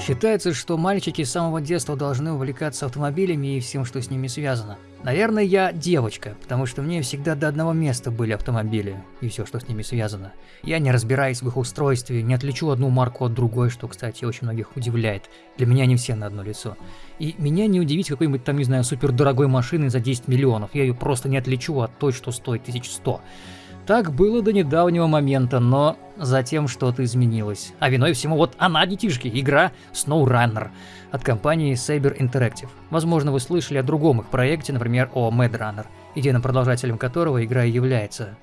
Считается, что мальчики с самого детства должны увлекаться автомобилями и всем, что с ними связано. Наверное, я девочка, потому что мне всегда до одного места были автомобили и все, что с ними связано. Я не разбираюсь в их устройстве, не отличу одну марку от другой, что, кстати, очень многих удивляет. Для меня они все на одно лицо. И меня не удивить какой-нибудь там, не знаю, супер дорогой машины за 10 миллионов. Я ее просто не отличу от той, что стоит 1100. Так было до недавнего момента, но затем что-то изменилось. А виной всему вот она, детишки, игра SnowRunner от компании Saber Interactive. Возможно, вы слышали о другом их проекте, например, о Mad Runner, единым продолжателем которого игра и является.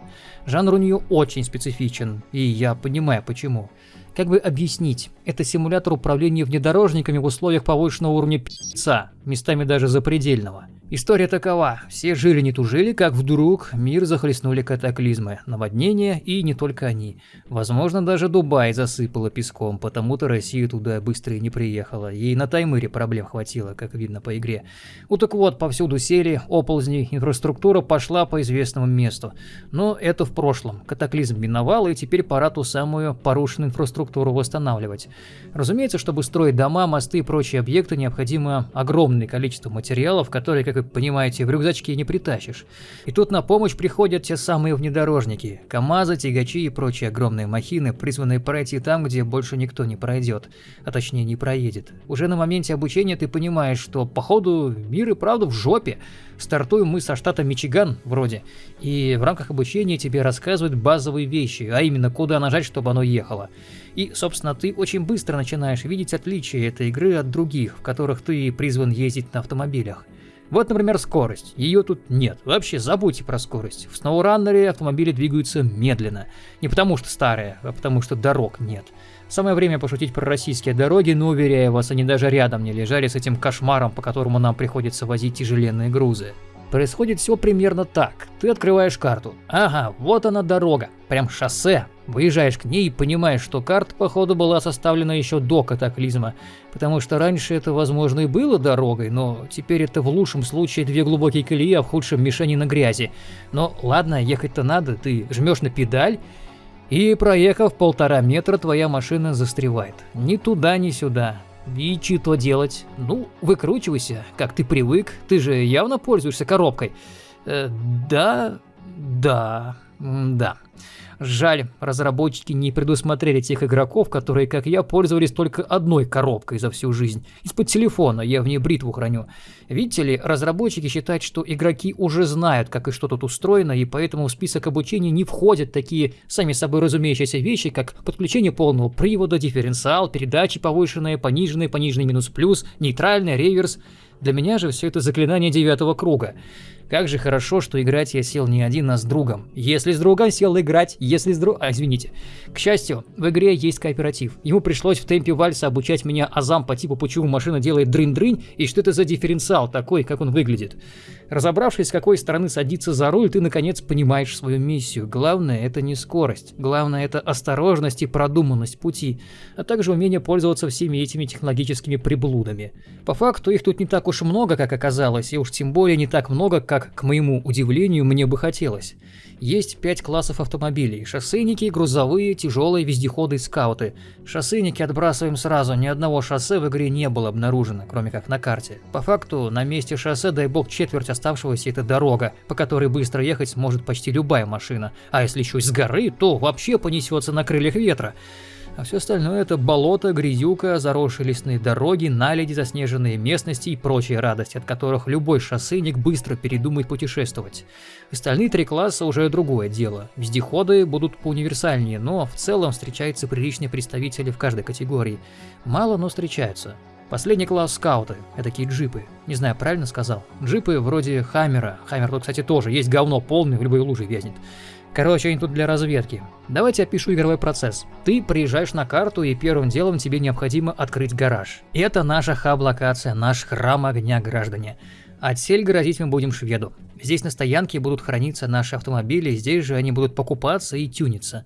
Жанр у нее очень специфичен, и я понимаю почему. Как бы объяснить? Это симулятор управления внедорожниками в условиях повышенного уровня пи***ца, местами даже запредельного. История такова. Все жили не тужили, как вдруг мир захлестнули катаклизмы, наводнения и не только они. Возможно, даже Дубай засыпало песком, потому-то Россия туда быстро и не приехала. Ей на таймыре проблем хватило, как видно по игре. Ну так вот, повсюду сели, оползни, инфраструктура пошла по известному месту. Но это в прошлом. Катаклизм миновал, и теперь пора ту самую порушенную инфраструктуру восстанавливать. Разумеется, чтобы строить дома, мосты и прочие объекты, необходимо огромное количество материалов, которые, как вы понимаете, в рюкзачке не притащишь. И тут на помощь приходят те самые внедорожники, КАМАЗы, тягачи и прочие огромные махины, призванные пройти там, где больше никто не пройдет, а точнее не проедет. Уже на моменте обучения ты понимаешь, что походу мир и правда в жопе. Стартуем мы со штата Мичиган вроде, и в рамках обучения тебе рассказывают базовые вещи, а именно куда нажать, чтобы оно ехало. И, собственно, ты очень быстро начинаешь видеть отличия этой игры от других, в которых ты призван ездить на автомобилях. Вот, например, скорость. Ее тут нет. Вообще забудьте про скорость. В SnowRunner автомобили двигаются медленно. Не потому что старые, а потому что дорог нет. Самое время пошутить про российские дороги, но уверяю вас, они даже рядом не лежали с этим кошмаром, по которому нам приходится возить тяжеленные грузы. Происходит все примерно так. Ты открываешь карту. Ага, вот она дорога. Прям шоссе. Выезжаешь к ней и понимаешь, что карта, походу, была составлена еще до катаклизма. Потому что раньше это, возможно, и было дорогой, но теперь это в лучшем случае две глубокие колеи, а в худшем мишени на грязи. Но ладно, ехать-то надо. Ты жмешь на педаль, и проехав полтора метра, твоя машина застревает. Ни туда, ни сюда. И что делать? Ну, выкручивайся, как ты привык, ты же явно пользуешься коробкой. Э, да, да, да. Жаль, разработчики не предусмотрели тех игроков, которые, как я, пользовались только одной коробкой за всю жизнь. Из-под телефона, я в ней бритву храню. Видите ли, разработчики считают, что игроки уже знают, как и что тут устроено, и поэтому в список обучения не входят такие сами собой разумеющиеся вещи, как подключение полного привода, дифференциал, передачи повышенные, пониженные, пониженный минус-плюс, нейтральный, реверс. Для меня же все это заклинание девятого круга. Как же хорошо, что играть я сел не один, а с другом. Если с другом сел играть, если с другом... А, извините. К счастью, в игре есть кооператив. Ему пришлось в темпе вальса обучать меня азам по типу, почему машина делает дрынь-дрынь, и что это за дифференциал такой, как он выглядит. Разобравшись, с какой стороны садиться за руль, ты наконец понимаешь свою миссию. Главное это не скорость. Главное это осторожность и продуманность пути, а также умение пользоваться всеми этими технологическими приблудами. По факту их тут не так уж много, как оказалось, и уж тем более не так много, как как, к моему удивлению, мне бы хотелось. Есть пять классов автомобилей – шоссейники, грузовые, тяжелые, вездеходы скауты. Шоссейники отбрасываем сразу, ни одного шоссе в игре не было обнаружено, кроме как на карте. По факту, на месте шоссе, дай бог, четверть оставшегося – это дорога, по которой быстро ехать сможет почти любая машина. А если еще с горы, то вообще понесется на крыльях ветра. А все остальное это болото, грязюка, заросшие лесные дороги, наледи, заснеженные местности и прочие радости, от которых любой шоссейник быстро передумает путешествовать. Остальные три класса уже другое дело. Вездеходы будут поуниверсальнее, но в целом встречаются приличные представители в каждой категории. Мало, но встречаются. Последний класс скауты, это такие джипы. Не знаю, правильно сказал? Джипы вроде Хаммера. Хаммер тут, кстати, тоже есть говно полный, в любой луже вязнет. Короче, они тут для разведки. Давайте опишу игровой процесс. Ты приезжаешь на карту, и первым делом тебе необходимо открыть гараж. Это наша хаб-локация, наш храм огня, граждане. Отсель грозить мы будем шведу. Здесь на стоянке будут храниться наши автомобили, здесь же они будут покупаться и тюниться.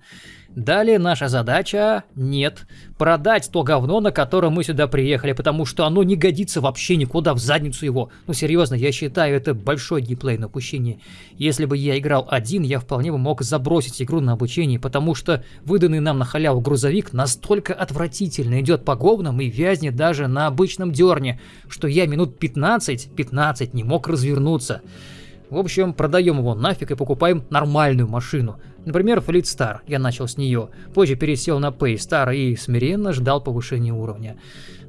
Далее наша задача – нет, продать то говно, на котором мы сюда приехали, потому что оно не годится вообще никуда, в задницу его. Ну серьезно, я считаю это большой геймплей на упущение. Если бы я играл один, я вполне бы мог забросить игру на обучение, потому что выданный нам на халяву грузовик настолько отвратительно идет по говнам и вязнет даже на обычном дерне, что я минут 15-15 не мог развернуться. В общем, продаем его нафиг и покупаем нормальную машину. Например, Fleet Star, я начал с нее. Позже пересел на Paystar и смиренно ждал повышения уровня.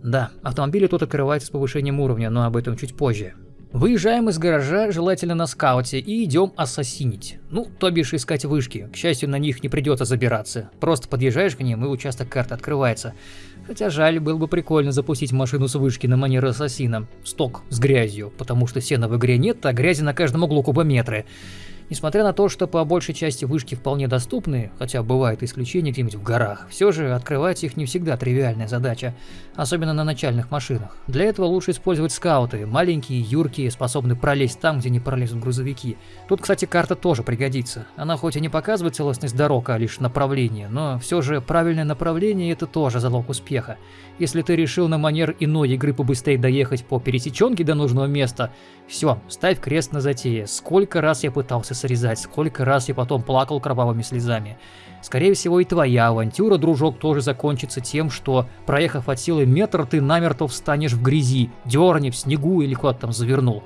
Да, автомобили тут открываются с повышением уровня, но об этом чуть позже. Выезжаем из гаража, желательно на скауте, и идем ассасинить. Ну, то бишь искать вышки. К счастью, на них не придется забираться. Просто подъезжаешь к ним, и участок карты открывается. Хотя жаль, было бы прикольно запустить машину с вышки на манер ассасина. Сток с грязью, потому что сена в игре нет, а грязи на каждом углу кубометры. Несмотря на то, что по большей части вышки вполне доступны, хотя бывают исключения где-нибудь в горах, все же открывать их не всегда тривиальная задача, особенно на начальных машинах. Для этого лучше использовать скауты, маленькие, юркие, способны пролезть там, где не пролезут грузовики. Тут, кстати, карта тоже пригодится. Она хоть и не показывает целостность дорог, а лишь направление, но все же правильное направление это тоже залог успеха. Если ты решил на манер иной игры побыстрее доехать по пересеченке до нужного места, все, ставь крест на затее. Сколько раз я пытался срезать, сколько раз я потом плакал кровавыми слезами. Скорее всего и твоя авантюра, дружок, тоже закончится тем, что, проехав от силы метр, ты намертво встанешь в грязи, дерни в снегу или куда-то там завернул.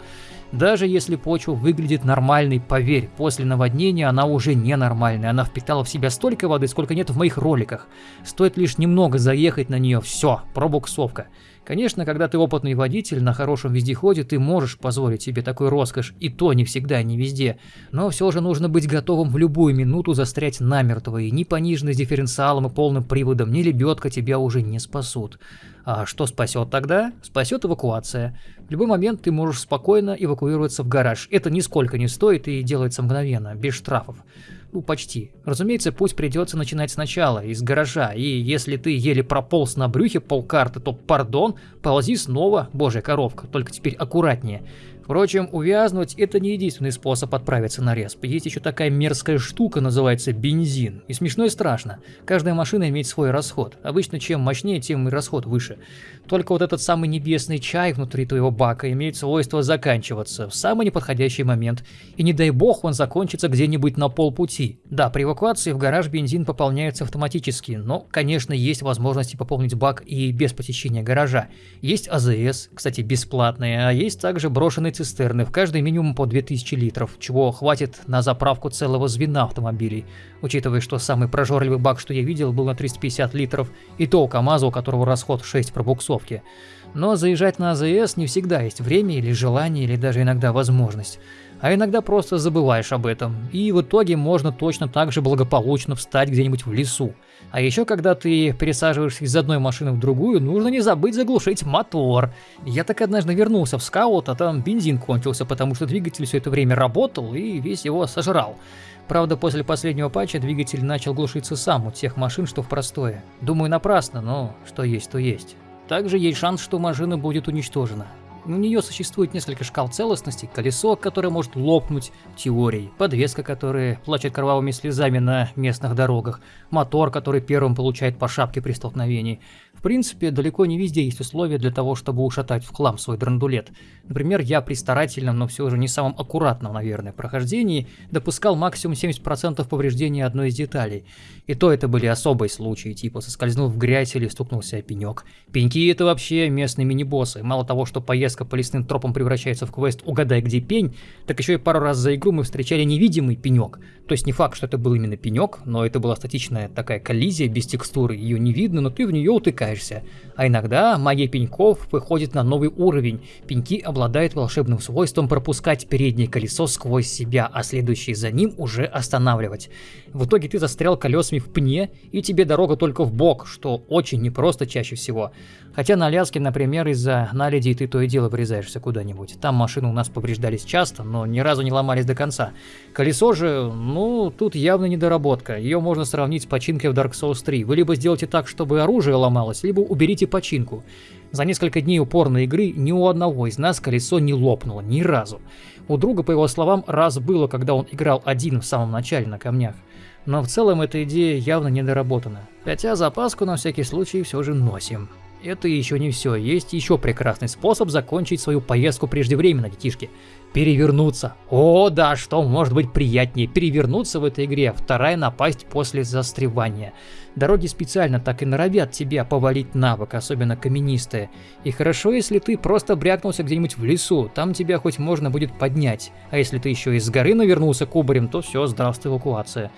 Даже если почва выглядит нормальной, поверь, после наводнения она уже ненормальная, она впитала в себя столько воды, сколько нет в моих роликах. Стоит лишь немного заехать на нее, все, пробуксовка. Конечно, когда ты опытный водитель на хорошем вездеходе, ты можешь позволить себе такой роскошь, и то не всегда, не везде. Но все же нужно быть готовым в любую минуту застрять намертво, и ни пониженный с дифференциалом и полным приводом, ни лебедка тебя уже не спасут. А что спасет тогда? Спасет эвакуация. В любой момент ты можешь спокойно эвакуироваться в гараж. Это нисколько не стоит и делается мгновенно, без штрафов. Ну, почти. Разумеется, путь придется начинать сначала, из гаража, и если ты еле прополз на брюхе полкарты, то, пардон, ползи снова, божья коровка, только теперь аккуратнее. Впрочем, увязнуть – это не единственный способ отправиться на респ. Есть еще такая мерзкая штука, называется бензин. И смешно и страшно. Каждая машина имеет свой расход. Обычно чем мощнее, тем и расход выше. Только вот этот самый небесный чай внутри твоего бака имеет свойство заканчиваться в самый неподходящий момент. И не дай бог он закончится где-нибудь на полпути. Да, при эвакуации в гараж бензин пополняется автоматически, но, конечно, есть возможности пополнить бак и без посещения гаража. Есть АЗС, кстати, бесплатные, а есть также брошенный цистерны, в каждой минимум по 2000 литров, чего хватит на заправку целого звена автомобилей, учитывая, что самый прожорливый бак, что я видел, был на 350 литров, и то у КамАЗа, у которого расход 6 пробуксовки. Но заезжать на АЗС не всегда есть время или желание, или даже иногда возможность. А иногда просто забываешь об этом, и в итоге можно точно так же благополучно встать где-нибудь в лесу. А еще, когда ты пересаживаешься из одной машины в другую, нужно не забыть заглушить мотор. Я так однажды вернулся в скаут, а там бензин кончился, потому что двигатель все это время работал и весь его сожрал. Правда, после последнего патча двигатель начал глушиться сам у тех машин, что в простое. Думаю, напрасно, но что есть, то есть. Также есть шанс, что машина будет уничтожена. У нее существует несколько шкал целостности, колесо, которое может лопнуть теорией, подвеска, которая плачет кровавыми слезами на местных дорогах, мотор, который первым получает по шапке при столкновении. В принципе, далеко не везде есть условия для того, чтобы ушатать в хлам свой драндулет. Например, я при старательном, но все же не самом аккуратном, наверное, прохождении допускал максимум 70% повреждений одной из деталей. И то это были особые случаи, типа соскользнул в грязь или стукнулся о пенек. Пеньки это вообще местные мини-боссы. Мало того, что поездка по лесным тропам превращается в квест «Угадай, где пень», так еще и пару раз за игру мы встречали невидимый пенек. То есть не факт, что это был именно пенек, но это была статичная такая коллизия без текстуры, ее не видно, но ты в нее istəyirsə. А иногда магия пеньков выходит на новый уровень. Пеньки обладают волшебным свойством пропускать переднее колесо сквозь себя, а следующее за ним уже останавливать. В итоге ты застрял колесами в пне, и тебе дорога только в бок, что очень непросто чаще всего. Хотя на Аляске, например, из-за наледи ты то и дело врезаешься куда-нибудь. Там машины у нас повреждались часто, но ни разу не ломались до конца. Колесо же, ну, тут явно недоработка. Ее можно сравнить с починкой в Dark Souls 3. Вы либо сделайте так, чтобы оружие ломалось, либо уберите починку. За несколько дней упорной игры ни у одного из нас колесо не лопнуло, ни разу. У друга, по его словам, раз было, когда он играл один в самом начале на камнях. Но в целом эта идея явно недоработана. Хотя запаску на всякий случай все же носим. Это еще не все, есть еще прекрасный способ закончить свою поездку преждевременно, детишки. Перевернуться. О, да, что может быть приятнее перевернуться в этой игре, вторая напасть после застревания. Дороги специально так и норовят тебя повалить на бок, особенно каменистые. И хорошо, если ты просто брякнулся где-нибудь в лесу, там тебя хоть можно будет поднять. А если ты еще из горы навернулся кубарем, то все, здравствуй эвакуация.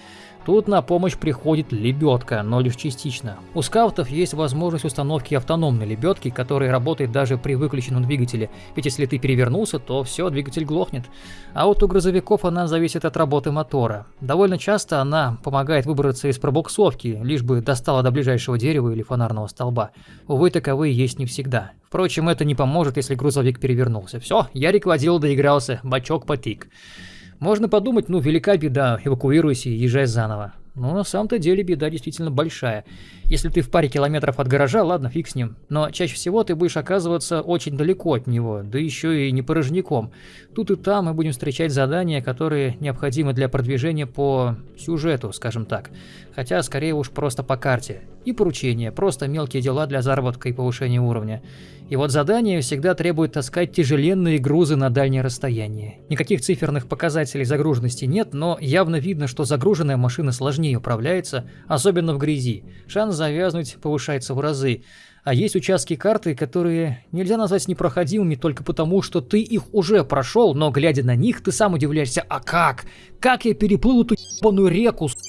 Тут на помощь приходит лебедка, но лишь частично. У скаутов есть возможность установки автономной лебедки, которая работает даже при выключенном двигателе, ведь если ты перевернулся, то все, двигатель глохнет. А вот у грузовиков она зависит от работы мотора. Довольно часто она помогает выбраться из пробуксовки, лишь бы достала до ближайшего дерева или фонарного столба. Увы, таковые есть не всегда. Впрочем, это не поможет, если грузовик перевернулся. Все, Ярик водил, доигрался, бачок потик. Можно подумать, ну велика беда, эвакуируйся и езжай заново. Но на самом-то деле беда действительно большая. Если ты в паре километров от гаража, ладно, фиг с ним. Но чаще всего ты будешь оказываться очень далеко от него, да еще и не порожняком. Тут и там мы будем встречать задания, которые необходимы для продвижения по сюжету, скажем так. Хотя, скорее уж, просто по карте. И поручения, просто мелкие дела для заработка и повышения уровня. И вот задания всегда требуют таскать тяжеленные грузы на дальнее расстояние. Никаких циферных показателей загруженности нет, но явно видно, что загруженная машина сложнее управляется, особенно в грязи. Шанс завязнуть повышается в разы. А есть участки карты, которые нельзя назвать непроходимыми только потому, что ты их уже прошел, но глядя на них, ты сам удивляешься, а как? Как я переплыл эту ебаную реку, сука?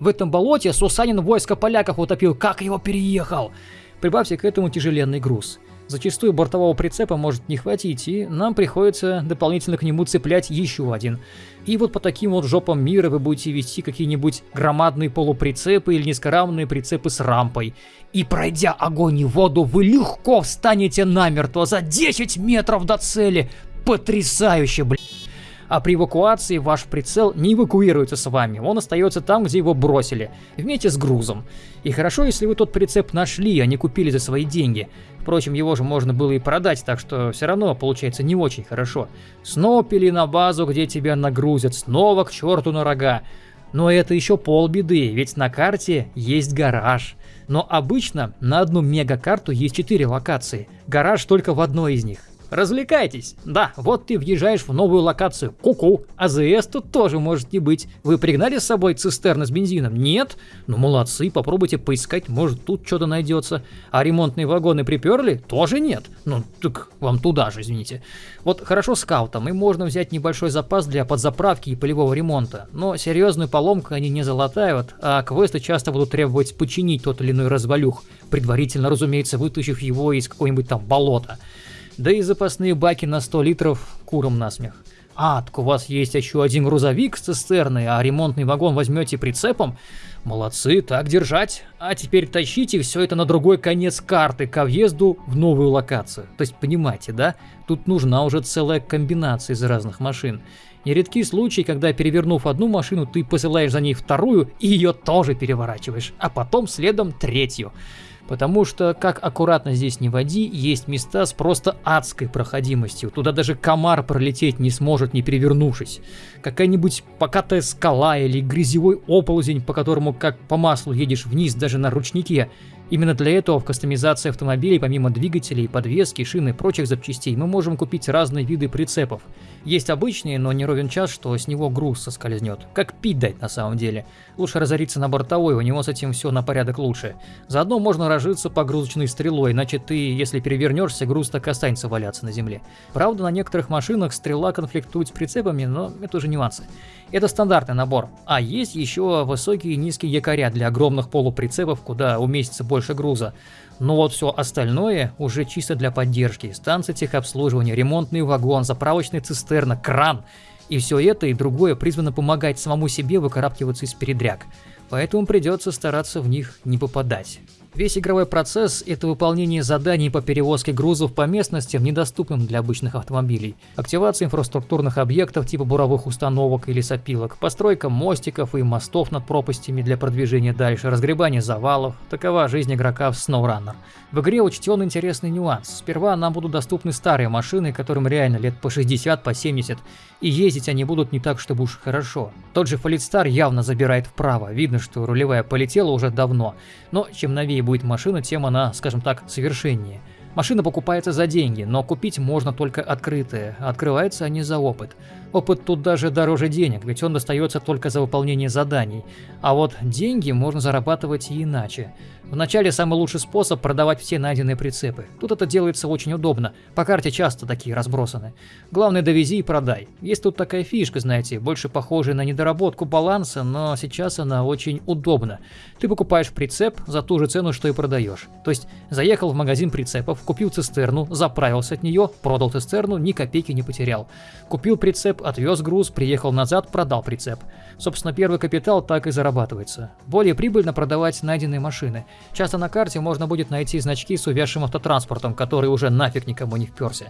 В этом болоте Сусанин войско поляков утопил, как его переехал? Прибавьте к этому тяжеленный груз. Зачастую бортового прицепа может не хватить, и нам приходится дополнительно к нему цеплять еще один. И вот по таким вот жопам мира вы будете вести какие-нибудь громадные полуприцепы или низкорамные прицепы с рампой. И пройдя огонь и воду, вы легко встанете намертво за 10 метров до цели. Потрясающе, блядь а при эвакуации ваш прицел не эвакуируется с вами, он остается там, где его бросили, вместе с грузом. И хорошо, если вы тот прицеп нашли, а не купили за свои деньги. Впрочем, его же можно было и продать, так что все равно получается не очень хорошо. Снова пили на базу, где тебя нагрузят, снова к черту на рога. Но это еще полбеды, ведь на карте есть гараж. Но обычно на одну мегакарту есть 4 локации. Гараж только в одной из них. Развлекайтесь. Да, вот ты въезжаешь в новую локацию. Ку-ку. АЗС тут тоже может не быть. Вы пригнали с собой цистерны с бензином? Нет? Ну молодцы, попробуйте поискать, может тут что-то найдется. А ремонтные вагоны приперли? Тоже нет. Ну так вам туда же, извините. Вот хорошо скаутам, и можно взять небольшой запас для подзаправки и полевого ремонта. Но серьезную поломку они не залатают, а квесты часто будут требовать починить тот или иной развалюх, предварительно, разумеется, вытащив его из какого-нибудь там болота. Да и запасные баки на 100 литров куром насмех. А, так у вас есть еще один грузовик с цистерной, а ремонтный вагон возьмете прицепом? Молодцы, так держать. А теперь тащите все это на другой конец карты, ко въезду в новую локацию. То есть, понимаете, да? Тут нужна уже целая комбинация из разных машин. Нередки случаи, когда перевернув одну машину, ты посылаешь за ней вторую и ее тоже переворачиваешь, а потом следом третью. Потому что, как аккуратно здесь не води, есть места с просто адской проходимостью. Туда даже комар пролететь не сможет, не перевернувшись. Какая-нибудь покатая скала или грязевой оползень, по которому как по маслу едешь вниз даже на ручнике. Именно для этого в кастомизации автомобилей, помимо двигателей, подвески, шины и прочих запчастей, мы можем купить разные виды прицепов. Есть обычные, но не ровен час, что с него груз соскользнет. Как пить дать на самом деле. Лучше разориться на бортовой, у него с этим все на порядок лучше. Заодно можно разжиться погрузочной стрелой, иначе ты, если перевернешься, груз так останется валяться на земле. Правда, на некоторых машинах стрела конфликтует с прицепами, но это уже нюансы. Это стандартный набор. А есть еще высокие и низкие якоря для огромных полуприцепов, куда уместится больше груза. Но вот все остальное уже чисто для поддержки. Станция техобслуживания, ремонтный вагон, заправочная цистерна, кран. И все это и другое призвано помогать самому себе выкарабкиваться из передряг. Поэтому придется стараться в них не попадать. Весь игровой процесс – это выполнение заданий по перевозке грузов по местностям, недоступным для обычных автомобилей, активация инфраструктурных объектов типа буровых установок или сопилок, постройка мостиков и мостов над пропастями для продвижения дальше, разгребание завалов – такова жизнь игрока в SnowRunner. В игре учтен интересный нюанс. Сперва нам будут доступны старые машины, которым реально лет по 60, по 70, и ездить они будут не так, чтобы уж хорошо. Тот же Фалитстар явно забирает вправо, видно, что рулевая полетела уже давно, но чем новее будет машина, тем она, скажем так, совершеннее. Машина покупается за деньги, но купить можно только открытые, открываются они за опыт. Опыт тут даже дороже денег, ведь он достается только за выполнение заданий. А вот деньги можно зарабатывать и иначе. Вначале самый лучший способ продавать все найденные прицепы. Тут это делается очень удобно, по карте часто такие разбросаны. Главное довези и продай. Есть тут такая фишка, знаете, больше похожая на недоработку баланса, но сейчас она очень удобна. Ты покупаешь прицеп за ту же цену, что и продаешь. То есть заехал в магазин прицепов, купил цистерну, заправился от нее, продал цистерну, ни копейки не потерял. Купил прицеп, отвез груз, приехал назад, продал прицеп. Собственно, первый капитал так и зарабатывается. Более прибыльно продавать найденные машины. Часто на карте можно будет найти значки с увязшим автотранспортом, который уже нафиг никому не вперся.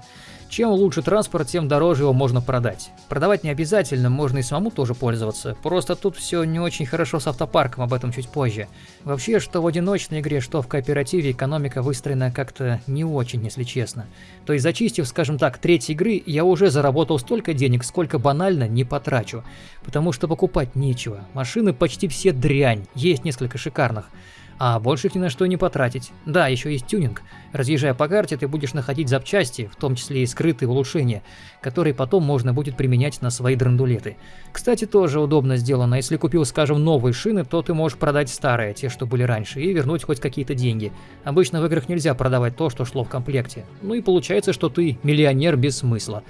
Чем лучше транспорт, тем дороже его можно продать. Продавать не обязательно, можно и самому тоже пользоваться. Просто тут все не очень хорошо с автопарком, об этом чуть позже. Вообще, что в одиночной игре, что в кооперативе, экономика выстроена как-то не очень, если честно. То есть, зачистив, скажем так, треть игры, я уже заработал столько денег, сколько банально не потрачу. Потому что покупать нечего. Машины почти все дрянь, есть несколько шикарных а больше их ни на что не потратить. Да, еще есть тюнинг. Разъезжая по карте, ты будешь находить запчасти, в том числе и скрытые улучшения, которые потом можно будет применять на свои драндулеты. Кстати, тоже удобно сделано. Если купил, скажем, новые шины, то ты можешь продать старые, те, что были раньше, и вернуть хоть какие-то деньги. Обычно в играх нельзя продавать то, что шло в комплекте. Ну и получается, что ты миллионер без смысла.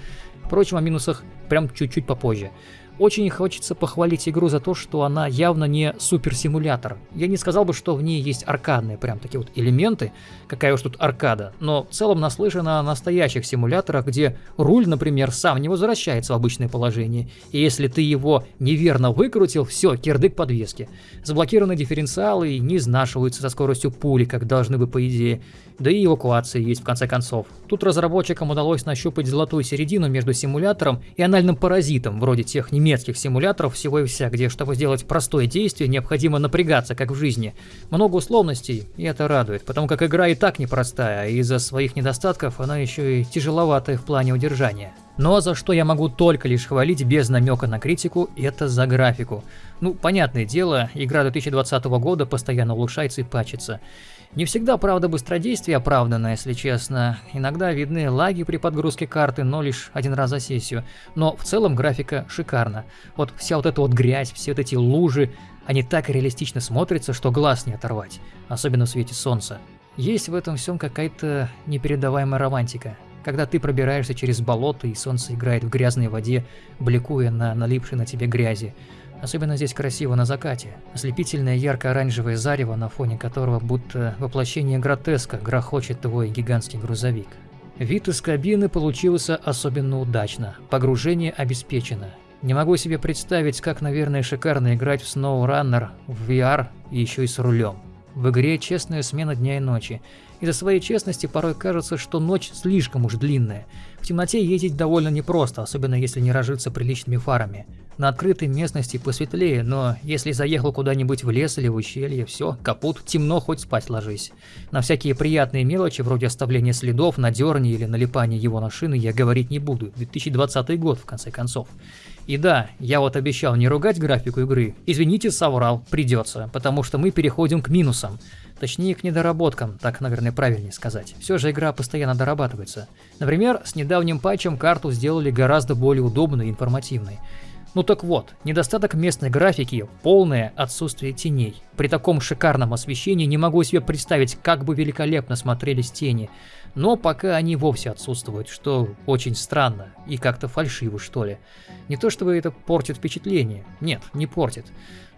Впрочем, о минусах прям чуть-чуть попозже. Очень хочется похвалить игру за то, что она явно не суперсимулятор. Я не сказал бы, что в ней есть аркадные прям такие вот элементы, какая уж тут аркада, но в целом наслышан о настоящих симуляторах, где руль, например, сам не возвращается в обычное положение, и если ты его неверно выкрутил, все, кирдык подвески. Заблокированы дифференциалы не изнашиваются со скоростью пули, как должны бы по идее, да и эвакуация есть в конце концов. Тут разработчикам удалось нащупать золотую середину между симулятором и анальным паразитом, вроде тех немецких симуляторов всего и вся, где, чтобы сделать простое действие, необходимо напрягаться, как в жизни. Много условностей, и это радует, потому как игра и так непростая, а из-за своих недостатков она еще и тяжеловатая в плане удержания. Но за что я могу только лишь хвалить без намека на критику, это за графику. Ну, понятное дело, игра 2020 года постоянно улучшается и пачется. Не всегда, правда, быстродействие оправдано, если честно. Иногда видны лаги при подгрузке карты, но лишь один раз за сессию. Но в целом графика шикарна. Вот вся вот эта вот грязь, все вот эти лужи, они так реалистично смотрятся, что глаз не оторвать. Особенно в свете солнца. Есть в этом всем какая-то непередаваемая романтика. Когда ты пробираешься через болото и солнце играет в грязной воде, бликуя на налипшей на тебе грязи. Особенно здесь красиво на закате. Ослепительное ярко-оранжевое зарево, на фоне которого будто воплощение гротеска грохочет твой гигантский грузовик. Вид из кабины получился особенно удачно. Погружение обеспечено. Не могу себе представить, как, наверное, шикарно играть в SnowRunner в VR и еще и с рулем. В игре честная смена дня и ночи. Из-за своей честности порой кажется, что ночь слишком уж длинная. В темноте ездить довольно непросто, особенно если не разжиться приличными фарами. На открытой местности посветлее, но если заехал куда-нибудь в лес или в ущелье, все, капут, темно, хоть спать ложись. На всякие приятные мелочи, вроде оставления следов на дерне или налипания его на шины, я говорить не буду. 2020 год, в конце концов. И да, я вот обещал не ругать графику игры. Извините, соврал, придется, потому что мы переходим к минусам. Точнее, к недоработкам, так, наверное, правильнее сказать. Все же игра постоянно дорабатывается. Например, с недавним патчем карту сделали гораздо более удобной и информативной. Ну так вот, недостаток местной графики – полное отсутствие теней. При таком шикарном освещении не могу себе представить, как бы великолепно смотрелись тени. Но пока они вовсе отсутствуют, что очень странно и как-то фальшиво, что ли. Не то чтобы это портит впечатление, нет, не портит.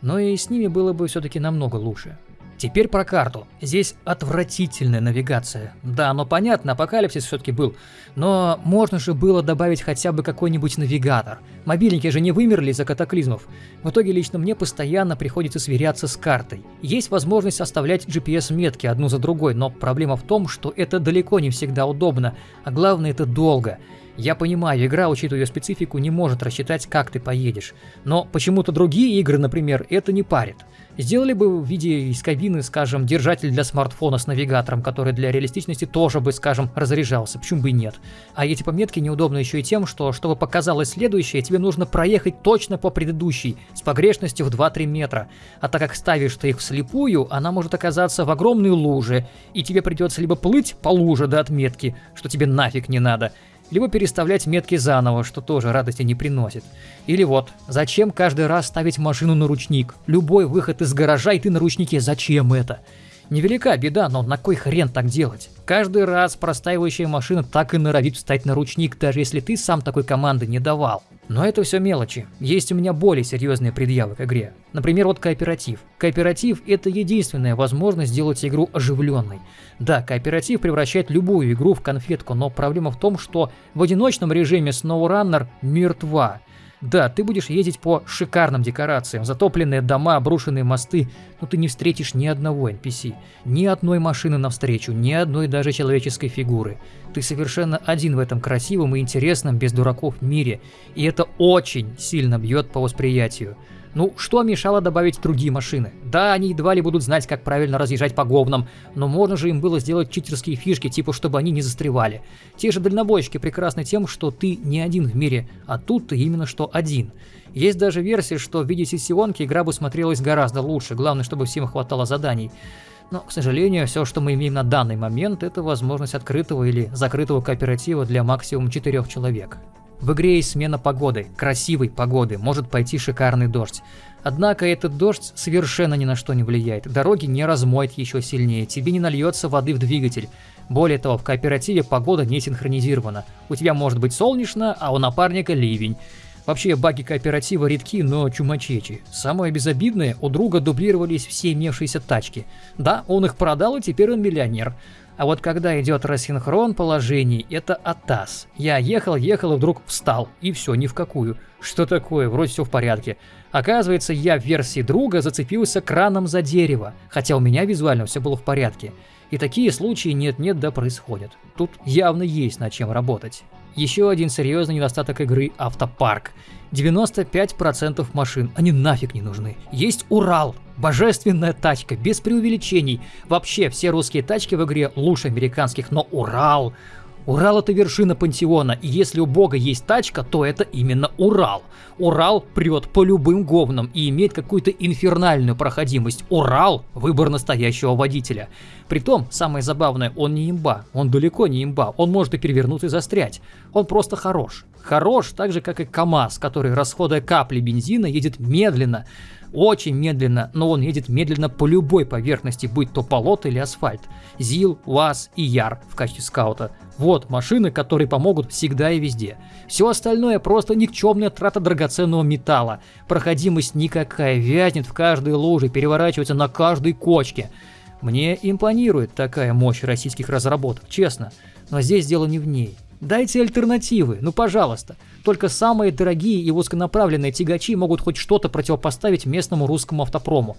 Но и с ними было бы все-таки намного лучше. Теперь про карту. Здесь отвратительная навигация. Да, но понятно, апокалипсис все-таки был. Но можно же было добавить хотя бы какой-нибудь навигатор. Мобильники же не вымерли из-за катаклизмов. В итоге лично мне постоянно приходится сверяться с картой. Есть возможность оставлять GPS-метки одну за другой, но проблема в том, что это далеко не всегда удобно, а главное это долго. Я понимаю, игра, учитывая ее специфику, не может рассчитать, как ты поедешь. Но почему-то другие игры, например, это не парит. Сделали бы в виде из кабины, скажем, держатель для смартфона с навигатором, который для реалистичности тоже бы, скажем, разряжался, почему бы и нет. А эти пометки неудобны еще и тем, что, чтобы показалось следующее, тебе нужно проехать точно по предыдущей, с погрешностью в 2-3 метра. А так как ставишь ты их вслепую, она может оказаться в огромной луже, и тебе придется либо плыть по луже до отметки, что тебе нафиг не надо, либо переставлять метки заново, что тоже радости не приносит. Или вот, зачем каждый раз ставить машину на ручник? Любой выход из гаража и ты на ручнике, зачем это? Невелика беда, но на кой хрен так делать? Каждый раз простаивающая машина так и норовит встать на ручник, даже если ты сам такой команды не давал. Но это все мелочи. Есть у меня более серьезные предъявы к игре. Например, вот кооператив. Кооператив – это единственная возможность сделать игру оживленной. Да, кооператив превращает любую игру в конфетку, но проблема в том, что в одиночном режиме SnowRunner мертва. Да, ты будешь ездить по шикарным декорациям, затопленные дома, обрушенные мосты, но ты не встретишь ни одного NPC, ни одной машины навстречу, ни одной даже человеческой фигуры. Ты совершенно один в этом красивом и интересном без дураков мире, и это очень сильно бьет по восприятию. Ну, что мешало добавить другие машины? Да, они едва ли будут знать, как правильно разъезжать по говнам, но можно же им было сделать читерские фишки, типа, чтобы они не застревали. Те же дальнобойщики прекрасны тем, что ты не один в мире, а тут ты именно что один. Есть даже версия, что в виде сессионки игра бы смотрелась гораздо лучше, главное, чтобы всем хватало заданий. Но, к сожалению, все, что мы имеем на данный момент, это возможность открытого или закрытого кооператива для максимум 4 человек. В игре есть смена погоды, красивой погоды, может пойти шикарный дождь. Однако этот дождь совершенно ни на что не влияет, дороги не размоет еще сильнее, тебе не нальется воды в двигатель. Более того, в кооперативе погода не синхронизирована. У тебя может быть солнечно, а у напарника ливень. Вообще, баги кооператива редки, но чумачечи. Самое безобидное, у друга дублировались все имевшиеся тачки. Да, он их продал, и теперь он миллионер. А вот когда идет рассинхрон положений, это атас. Я ехал, ехал и вдруг встал. И все, ни в какую. Что такое? Вроде все в порядке. Оказывается, я в версии друга зацепился краном за дерево, хотя у меня визуально все было в порядке. И такие случаи нет-нет да происходят. Тут явно есть над чем работать. Еще один серьезный недостаток игры – автопарк. 95% машин, они нафиг не нужны. Есть Урал, божественная тачка, без преувеличений. Вообще, все русские тачки в игре лучше американских, но Урал... Урал это вершина пантеона, и если у бога есть тачка, то это именно Урал. Урал прет по любым говнам и имеет какую-то инфернальную проходимость. Урал – выбор настоящего водителя. Притом, самое забавное, он не имба, он далеко не имба, он может и перевернуться и застрять. Он просто хорош. Хорош так же, как и КАМАЗ, который, расходуя капли бензина, едет медленно, очень медленно, но он едет медленно по любой поверхности, будь то полот или асфальт. ЗИЛ, УАЗ и ЯР в качестве скаута. Вот машины, которые помогут всегда и везде. Все остальное просто никчемная трата драгоценного металла. Проходимость никакая, вязнет в каждой луже, переворачивается на каждой кочке. Мне импонирует такая мощь российских разработок, честно. Но здесь дело не в ней. Дайте альтернативы, ну пожалуйста. Только самые дорогие и узконаправленные тягачи могут хоть что-то противопоставить местному русскому автопрому.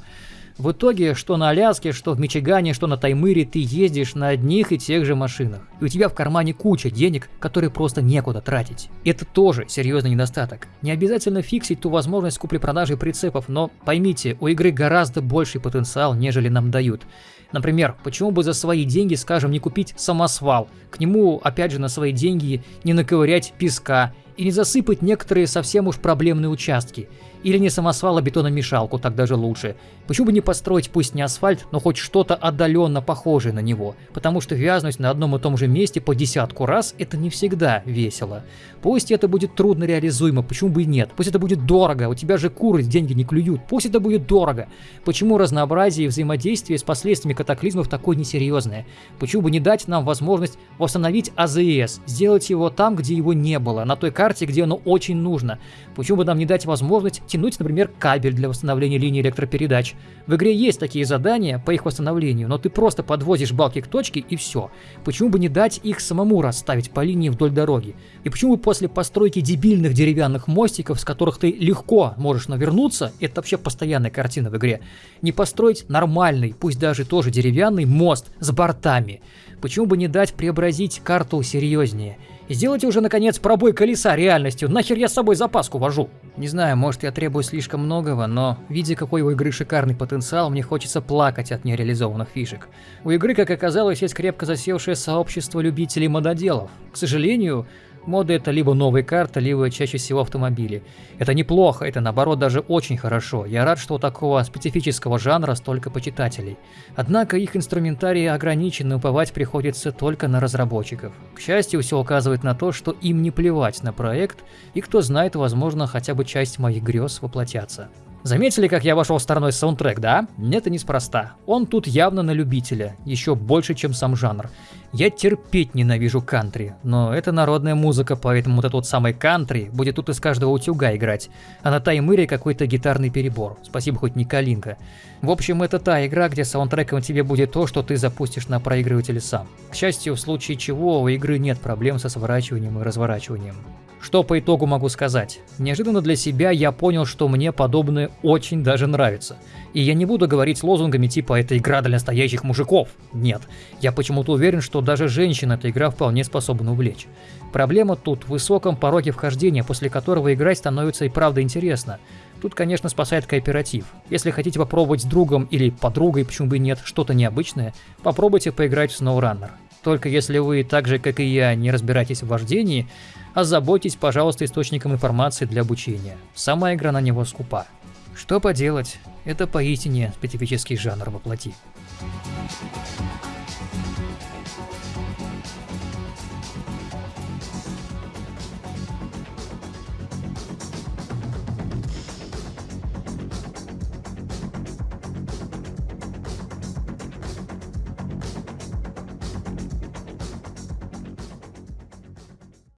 В итоге, что на Аляске, что в Мичигане, что на Таймыре, ты ездишь на одних и тех же машинах. И у тебя в кармане куча денег, которые просто некуда тратить. Это тоже серьезный недостаток. Не обязательно фиксить ту возможность купли-продажи прицепов, но поймите, у игры гораздо больший потенциал, нежели нам дают. Например, почему бы за свои деньги, скажем, не купить самосвал, к нему, опять же, на свои деньги не наковырять песка и не засыпать некоторые совсем уж проблемные участки. Или не самосвал, а бетономешалку, так даже лучше. Почему бы не построить пусть не асфальт, но хоть что-то отдаленно похожее на него? Потому что вязнуть на одном и том же месте по десятку раз – это не всегда весело. Пусть это будет трудно реализуемо, почему бы и нет? Пусть это будет дорого, у тебя же куры деньги не клюют, пусть это будет дорого. Почему разнообразие и взаимодействие с последствиями катаклизмов такое несерьезное? Почему бы не дать нам возможность восстановить АЗС, сделать его там, где его не было, на той карте, где оно очень нужно? Почему бы нам не дать возможность подтянуть, например, кабель для восстановления линии электропередач. В игре есть такие задания по их восстановлению, но ты просто подвозишь балки к точке и все. Почему бы не дать их самому расставить по линии вдоль дороги? И почему бы после постройки дебильных деревянных мостиков, с которых ты легко можешь навернуться, это вообще постоянная картина в игре, не построить нормальный, пусть даже тоже деревянный мост с бортами? Почему бы не дать преобразить карту серьезнее? Сделайте уже, наконец, пробой колеса реальностью. Нахер я с собой запаску вожу? Не знаю, может я требую слишком многого, но, видя какой у игры шикарный потенциал, мне хочется плакать от нереализованных фишек. У игры, как оказалось, есть крепко засевшее сообщество любителей мододелов. К сожалению, Моды это либо новые карты, либо чаще всего автомобили. Это неплохо, это наоборот даже очень хорошо. Я рад, что у такого специфического жанра столько почитателей. Однако их инструментарий ограничен уповать приходится только на разработчиков. К счастью, все указывает на то, что им не плевать на проект, и кто знает, возможно, хотя бы часть моих грез воплотятся. Заметили, как я вошел стороной саундтрек, да? Это неспроста. Он тут явно на любителя, еще больше, чем сам жанр. Я терпеть ненавижу кантри, но это народная музыка, поэтому вот этот вот самый кантри будет тут из каждого утюга играть, а на таймыре какой-то гитарный перебор. Спасибо, хоть не калинка. В общем, это та игра, где саундтреком тебе будет то, что ты запустишь на проигрывателе сам. К счастью, в случае чего у игры нет проблем со сворачиванием и разворачиванием. Что по итогу могу сказать? Неожиданно для себя я понял, что мне подобное очень даже нравится. И я не буду говорить лозунгами типа «это игра для настоящих мужиков». Нет, я почему-то уверен, что даже женщин эта игра вполне способна увлечь. Проблема тут в высоком пороге вхождения, после которого играть становится и правда интересно. Тут, конечно, спасает кооператив. Если хотите попробовать с другом или подругой, почему бы и нет, что-то необычное, попробуйте поиграть в SnowRunner. Только если вы, так же как и я, не разбираетесь в вождении, озаботьтесь, пожалуйста, источником информации для обучения. Сама игра на него скупа. Что поделать, это поистине специфический жанр воплоти.